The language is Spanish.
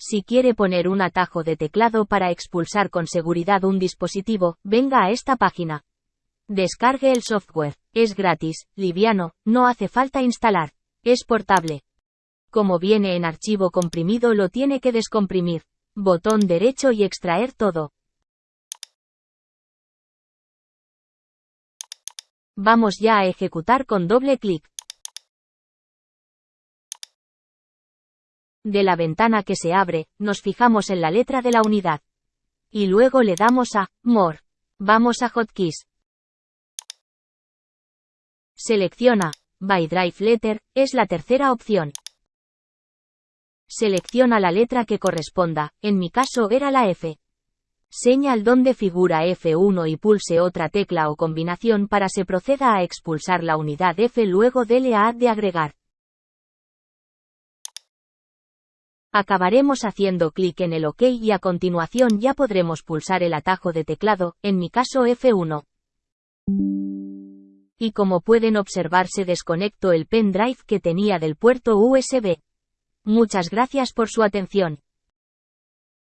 Si quiere poner un atajo de teclado para expulsar con seguridad un dispositivo, venga a esta página. Descargue el software. Es gratis, liviano, no hace falta instalar. Es portable. Como viene en archivo comprimido lo tiene que descomprimir. Botón derecho y extraer todo. Vamos ya a ejecutar con doble clic. De la ventana que se abre, nos fijamos en la letra de la unidad. Y luego le damos a More. Vamos a Hotkeys. Selecciona By Drive Letter, es la tercera opción. Selecciona la letra que corresponda, en mi caso era la F. Señal donde figura F1 y pulse otra tecla o combinación para se proceda a expulsar la unidad F luego dele a de agregar. Acabaremos haciendo clic en el OK y a continuación ya podremos pulsar el atajo de teclado, en mi caso F1. Y como pueden observar se desconectó el pendrive que tenía del puerto USB. Muchas gracias por su atención.